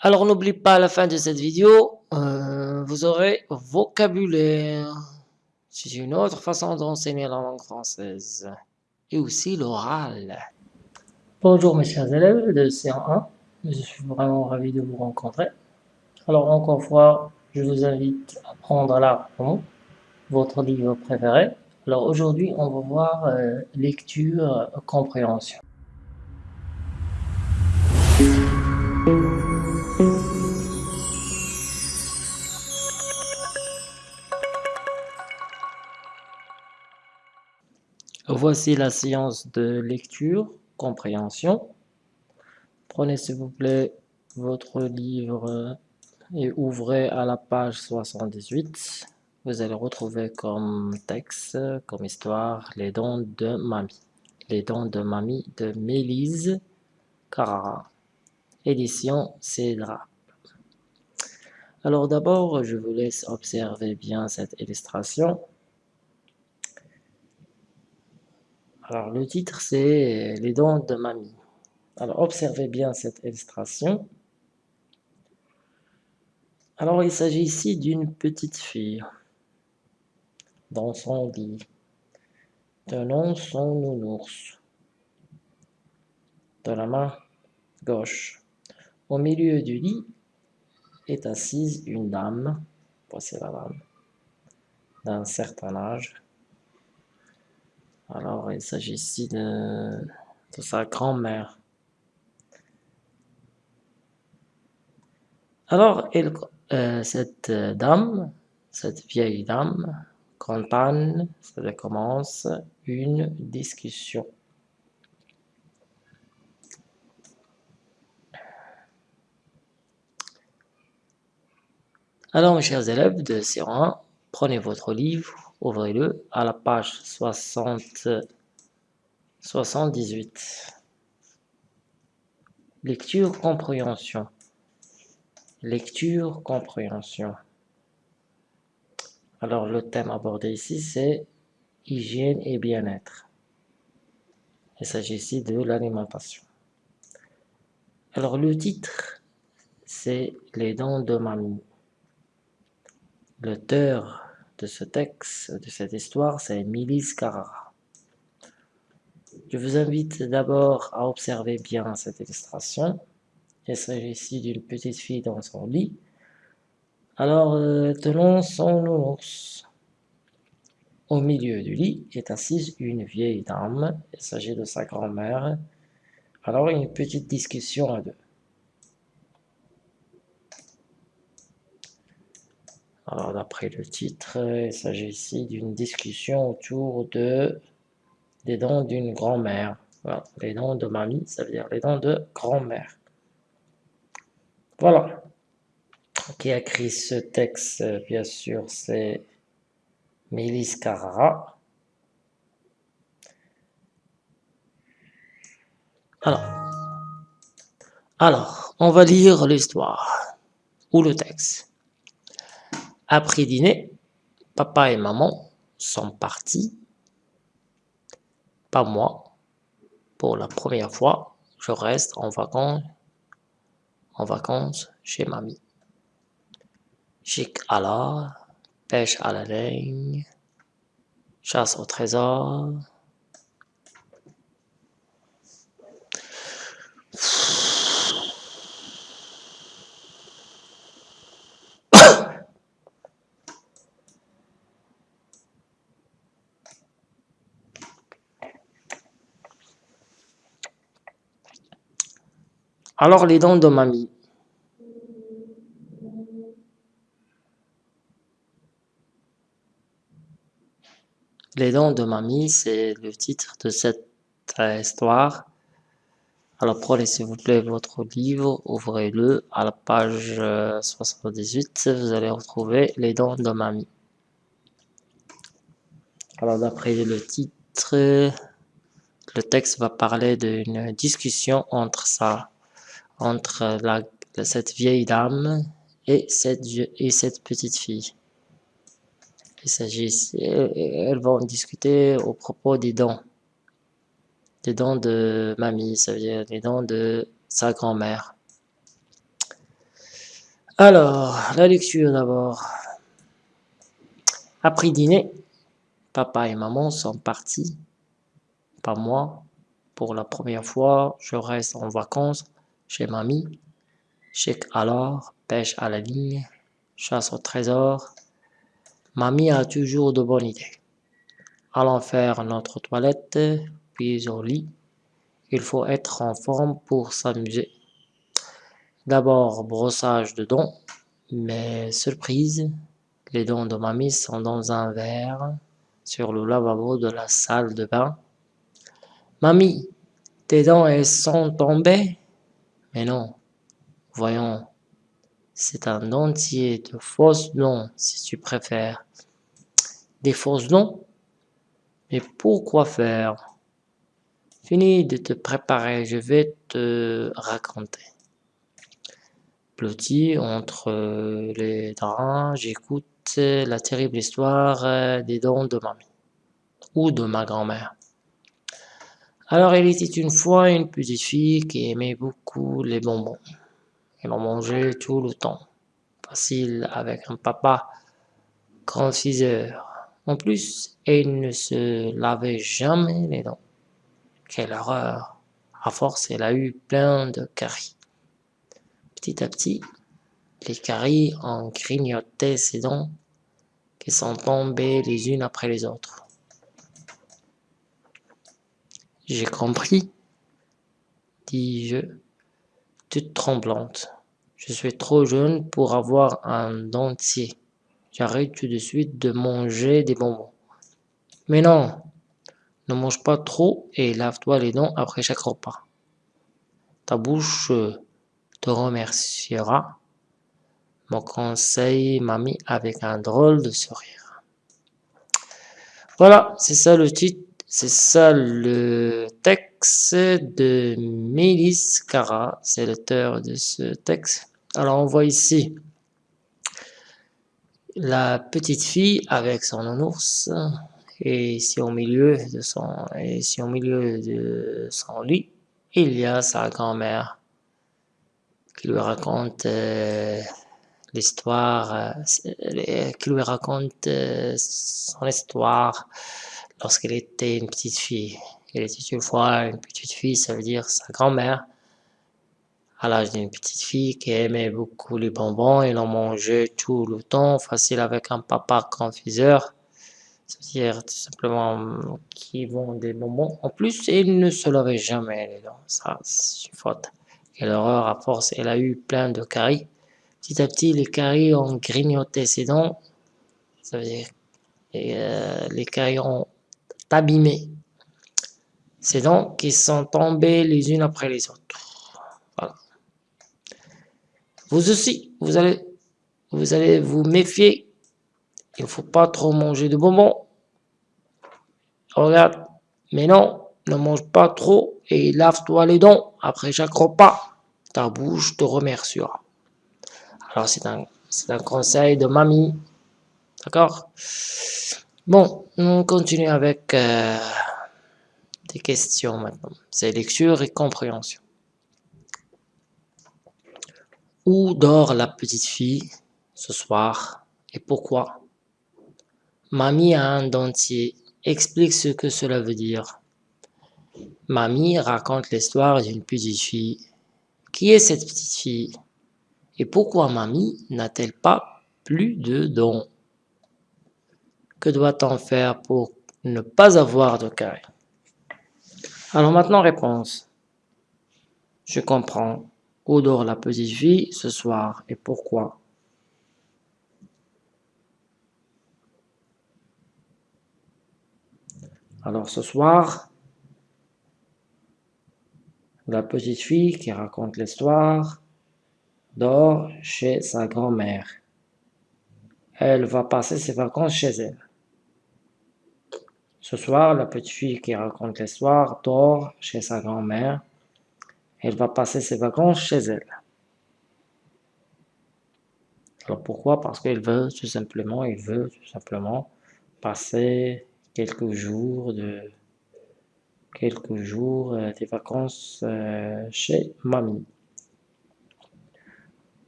Alors n'oublie pas à la fin de cette vidéo, euh, vous aurez vocabulaire. C'est une autre façon d'enseigner la langue française. Et aussi l'oral. Bonjour mes chers élèves de C1. Je suis vraiment ravi de vous rencontrer. Alors encore une fois, je vous invite à prendre là votre livre préféré. Alors aujourd'hui, on va voir euh, lecture, compréhension. Voici la séance de lecture, compréhension. Prenez s'il vous plaît votre livre et ouvrez à la page 78. Vous allez retrouver comme texte, comme histoire, les dons de mamie. Les dons de mamie de Mélise Carrara. Édition Cédra. Alors d'abord, je vous laisse observer bien cette illustration. Alors, le titre, c'est Les dents de mamie. Alors, observez bien cette illustration. Alors, il s'agit ici d'une petite fille dans son lit, tenant son nounours de la main gauche. Au milieu du lit est assise une dame, voici la dame, d'un certain âge, alors, il s'agit ici de, sa grand-mère. Alors, euh, cette dame, cette vieille dame, Anne, ça commence une discussion. Alors, mes chers élèves de C1, prenez votre livre ouvrez-le à la page 60, 78. Lecture, compréhension. Lecture, compréhension. Alors le thème abordé ici c'est hygiène et bien-être. Il s'agit ici de l'alimentation. Alors le titre c'est les dents de mamie. L'auteur de ce texte, de cette histoire, c'est Milice Carrara. Je vous invite d'abord à observer bien cette illustration. Il s'agit ici d'une petite fille dans son lit. Alors, euh, tenons son ours. Au milieu du lit est assise une vieille dame. Il s'agit de sa grand-mère. Alors, une petite discussion à deux. Alors, d'après le titre, il s'agit ici d'une discussion autour de des dents d'une grand-mère. Voilà, les dents de mamie, ça veut dire les dents de grand-mère. Voilà. Qui a écrit ce texte, bien sûr, c'est Mélis Carrara. Alors, alors, on va lire l'histoire ou le texte. Après dîner, papa et maman sont partis. Pas moi. Pour la première fois, je reste en vacances, chez mamie. Chic à la pêche à la ligne, chasse au trésor, Alors les dents de mamie. Les dents de mamie, c'est le titre de cette histoire. Alors prenez s'il vous plaît votre livre, ouvrez-le à la page 78, vous allez retrouver les dents de mamie. Alors d'après le titre, le texte va parler d'une discussion entre ça entre cette vieille dame et cette, et cette petite fille. Il s'agit elles vont discuter au propos des dents. Des dents de mamie, ça veut dire les dents de sa grand-mère. Alors, la lecture d'abord. Après dîner, papa et maman sont partis, pas moi. Pour la première fois, je reste en vacances chez mamie. Chèque alors, pêche à la ligne, chasse au trésor. Mamie a toujours de bonnes idées. Allons faire notre toilette, puis au lit. Il faut être en forme pour s'amuser. D'abord brossage de dents, mais surprise, les dents de mamie sont dans un verre sur le lavabo de la salle de bain. Mamie, tes dents elles sont tombées? Mais non, voyons, c'est un dentier de fausses dents si tu préfères. Des fausses dents? Mais pourquoi faire? Fini de te préparer, je vais te raconter. Blotti entre les draps, j'écoute la terrible histoire des dents de mamie, ou de ma grand-mère. Alors il était une fois une petite fille qui aimait beaucoup les bonbons. Elle en mangeait tout le temps. Facile avec un papa confiseur. En plus, elle ne se lavait jamais les dents. Quelle horreur! À force, elle a eu plein de caries. Petit à petit, les caries ont grignoté ses dents qui sont tombées les unes après les autres. J'ai compris, dis-je, toute tremblante. Je suis trop jeune pour avoir un dentier. J'arrête tout de suite de manger des bonbons. Mais non, ne mange pas trop et lave-toi les dents après chaque repas. Ta bouche te remerciera. Mon conseil mamie avec un drôle de sourire. Voilà, c'est ça le titre, c'est ça le texte de Mélis Cara, c'est l'auteur de ce texte. Alors on voit ici la petite fille avec son ours. Et ici au milieu de son, lit, il y a sa grand-mère qui lui raconte euh, l'histoire, euh, qui lui raconte euh, son histoire lorsqu'elle était une petite fille. Elle était une fois une petite fille, ça veut dire sa grand-mère, à l'âge d'une petite fille qui aimait beaucoup les bonbons, elle en mangeait tout le temps, facile avec un papa confiseur, c'est-à-dire tout simplement qui vend des bonbons. En plus, elle ne se lavait jamais les dents, ça c'est une faute. Quelle horreur, à force, elle a eu plein de caries. Petit à petit, les caries ont grignoté ses dents. Ça veut dire et, euh, les caries ont abîmé ses dents qui sont tombées les unes après les autres. Vous aussi, vous allez, vous allez vous méfier. Il ne faut pas trop manger de bonbons. Regarde, mais non, ne mange pas trop et lave-toi les dents après chaque repas. Ta bouche te remerciera. Alors c'est un conseil de mamie. D'accord? Bon, on continue avec euh, des questions maintenant. C'est lecture et compréhension. Où dort la petite fille ce soir et pourquoi? Mamie a un dentier. Explique ce que cela veut dire. Mamie raconte l'histoire d'une petite fille. Qui est cette petite fille? Et pourquoi mamie n'a-t-elle pas plus de dons Que doit-on faire pour ne pas avoir de caries Alors maintenant, réponse. Je comprends. Où dort la petite fille ce soir et pourquoi? Alors ce soir, la petite fille qui raconte l'histoire dort chez sa grand-mère. Elle va passer ses vacances chez elle. Ce soir, la petite fille qui raconte l'histoire dort chez sa grand-mère. Elle va passer ses vacances chez elle. Alors pourquoi? Parce qu'elle veut tout simplement, il veut tout simplement passer quelques jours de quelques jours euh, vacances euh, chez mamie.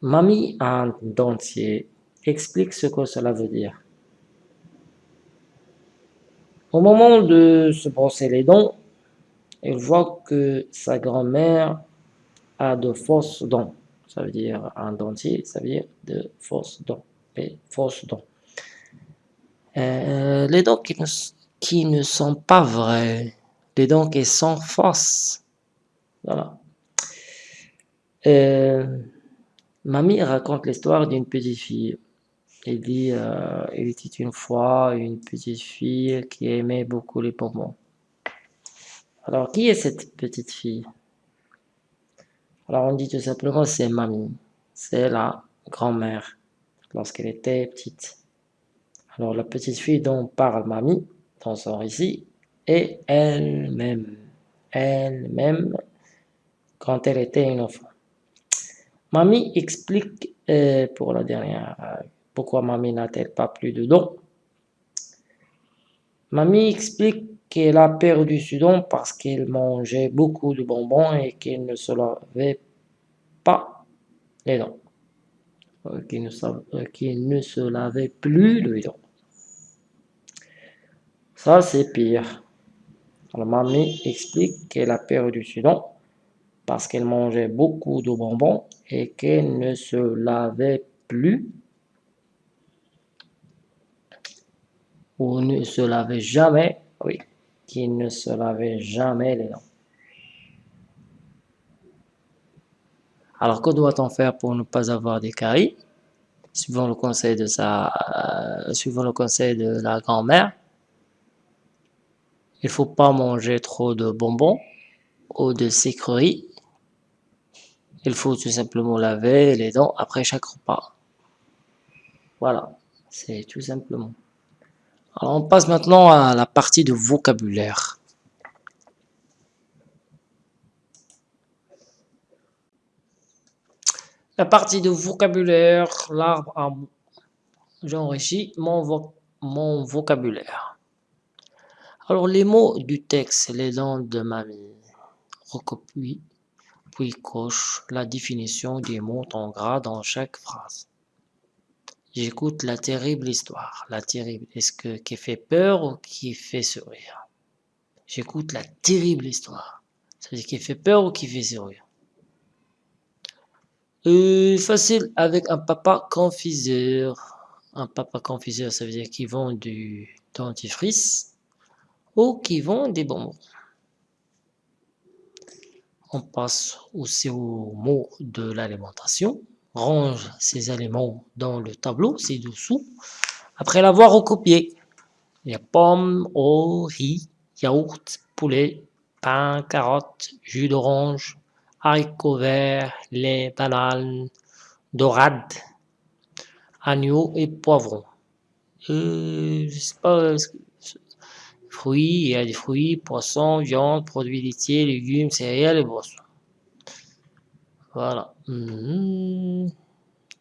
Mamie a un dentier. Explique ce que cela veut dire. Au moment de se brosser les dents, il voit que sa grand-mère a de fausses dents. Ça veut dire un dentier, ça veut dire de fausses dents. Et fausses dents. Euh, les dents qui ne, qui ne sont pas vraies. Les dents qui sont fausses. Voilà. Euh, mamie raconte l'histoire d'une petite fille. Il dit, euh, il était une fois une petite fille qui aimait beaucoup les bonbons. Alors, qui est cette petite fille? Alors, on dit tout simplement c'est mamie. C'est la grand-mère lorsqu'elle était petite. Alors, la petite fille dont parle mamie dans son récit est elle-même. Elle-même quand elle était une enfant. Mamie explique euh, pour la dernière euh, pourquoi mamie n'a-t-elle pas plus de dons? Mamie explique qu'elle a perdu ce don parce qu'elle mangeait beaucoup de bonbons et qu'elle ne se lavait pas les dents. Euh, qu'elle ne, se lavait plus les dents. Ça, c'est pire. Alors, mamie explique qu'elle a perdu ce don parce qu'elle mangeait beaucoup de bonbons et qu'elle ne se lavait plus ou ne se lavait jamais, oui, qui ne se lavait jamais les dents. Alors, que doit-on faire pour ne pas avoir des caries? Suivant le conseil de sa, euh, suivant le conseil de la grand-mère, il faut pas manger trop de bonbons ou de sucreries il faut tout simplement laver les dents après chaque repas. Voilà, c'est tout simplement. Alors on passe maintenant à la partie de vocabulaire. La partie de vocabulaire, l'arbre à J'enrichis mon, vocabulaire. Alors les mots du texte, les dents de mamie, recopie, puis coche la définition des mots en gras dans chaque phrase. J'écoute la terrible histoire. La terrible, est-ce que qui fait peur ou qui fait sourire? J'écoute la terrible histoire. Ça veut dire qui fait peur ou qui fait sourire euh, Facile avec un papa confiseur. Un papa confiseur, ça veut dire qu'ils vend du dentifrice ou qui vend des bonbons on passe aussi au mot de l'alimentation. Range ces aliments dans le tableau ci-dessous. Après l'avoir recopié, il y a pommes, eau, riz, yaourt, poulet, pain, carottes, jus d'orange, haricots verts, lait, bananes, dorade, agneau et poivron. Euh, je sais pas, Fruits, il y a des fruits, poissons, viande, produits laitiers, légumes, céréales et boissons. Voilà. Mhm.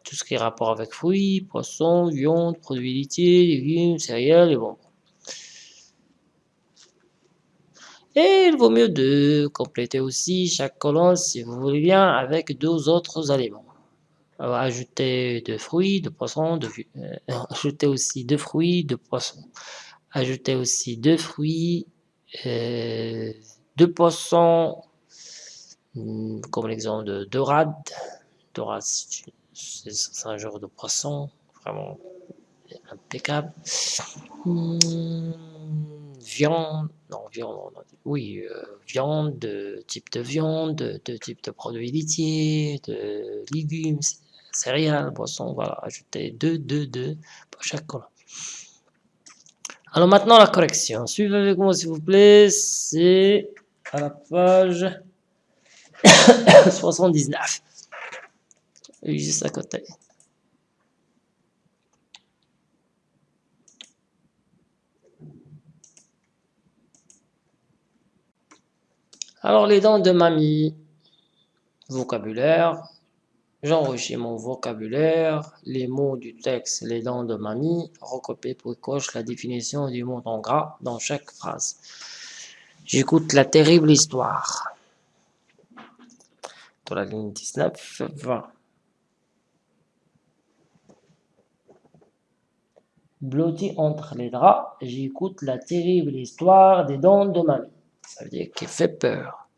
Tout ce qui est rapport avec fruits, poissons, viande, produits laitiers, légumes, céréales et bonbons. Et il vaut mieux de compléter aussi chaque colonne, si vous voulez bien, avec deux autres aliments. ajouter de fruits, de poissons, de, euh, ajouter aussi de fruits, de poissons. Ajouter aussi deux fruits, euh, deux poissons, comme l'exemple de dorade. Dorade, c'est un genre de poisson, vraiment impeccable. Hmm, viande, non, viande, oui, euh, viande, de type de viande, de, type de produits laitiers, de légumes, céréales, poissons, voilà, ajouter deux, deux, deux pour chaque colonne. Alors maintenant la correction. Suivez avec moi s'il vous plaît. C'est à la page 79. Juste à côté. Alors les dents de mamie. Vocabulaire. J'enrichis mon vocabulaire, les mots du texte, les dents de mamie, recopier pour coche la définition du mot en gras dans chaque phrase. J'écoute la terrible histoire la ligne 19, 20. Blotti entre les draps, j'écoute la terrible histoire des dents de mamie. Ça veut dire qu'il fait peur.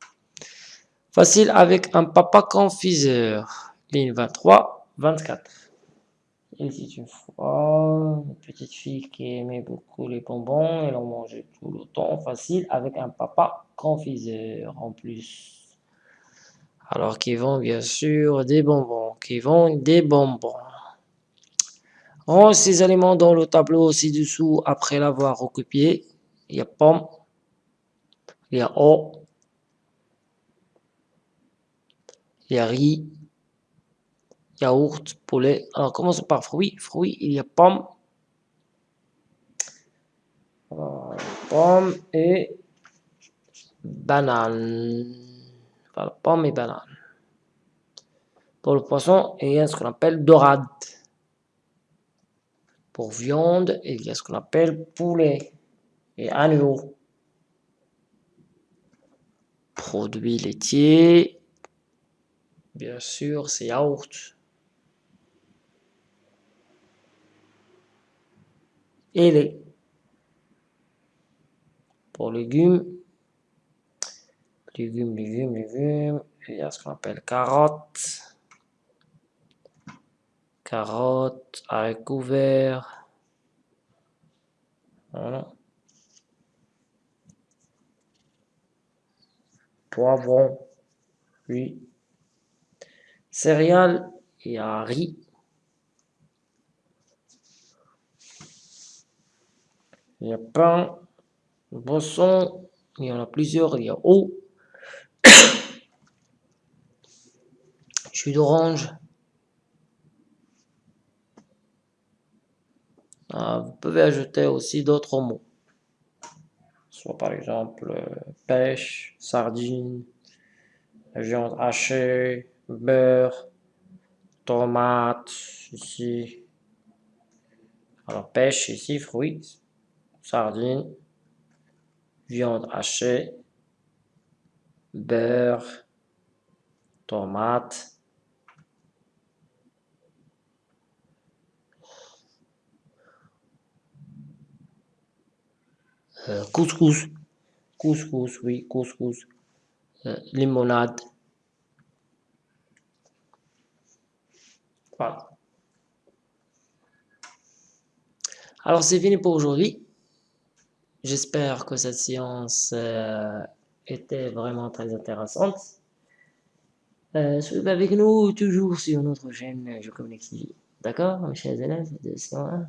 Facile avec un papa confiseur. Ligne 23, 24. Il dit une fois, une petite fille qui aimait beaucoup les bonbons, elle en mangeait tout le temps. Facile avec un papa confiseur en plus. Alors qu'ils vont bien sûr des bonbons, qui vont des bonbons. Range ces aliments dans le tableau ci-dessous après l'avoir recopié. Il y a pomme, il y a eau, il y a riz, yaourt, poulet. Alors commençons par fruits. Fruits, il y a pomme, pomme et banane. Voilà, pomme et banane. Pour le poisson, il y a ce qu'on appelle dorade. Pour viande, il y a ce qu'on appelle poulet et agneau. Produits laitiers, bien sûr, c'est yaourt. Et les pour légumes, légumes, légumes, légumes, il y a ce qu'on appelle carottes carottes, haricots verts. Voilà. Poivron, oui. Céréales, il y a riz. Il y a pain, boisson, il y en a plusieurs, il y a eau. Jus d'orange. Ah, vous pouvez ajouter aussi d'autres mots. Soit par exemple pêche, sardine, viande hachée, beurre, tomate, ici. Alors pêche ici, fruits, sardine, viande hachée, beurre, tomate, Euh, couscous, couscous, oui, couscous, euh, limonade. Voilà. Alors c'est fini pour aujourd'hui. J'espère que cette séance euh, était vraiment très intéressante. suivez avec nous toujours sur notre chaîne Je Communique TV. D'accord, mes chers élèves de 101